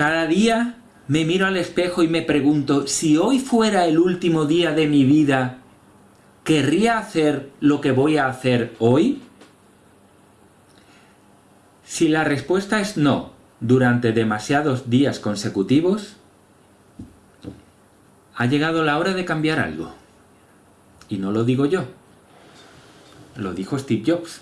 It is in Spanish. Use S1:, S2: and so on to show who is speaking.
S1: Cada día me miro al espejo y me pregunto, si hoy fuera el último día de mi vida, ¿querría hacer lo que voy a hacer hoy? Si la respuesta es no, durante demasiados días consecutivos, ha llegado la hora de cambiar algo. Y no lo digo yo, lo dijo Steve Jobs.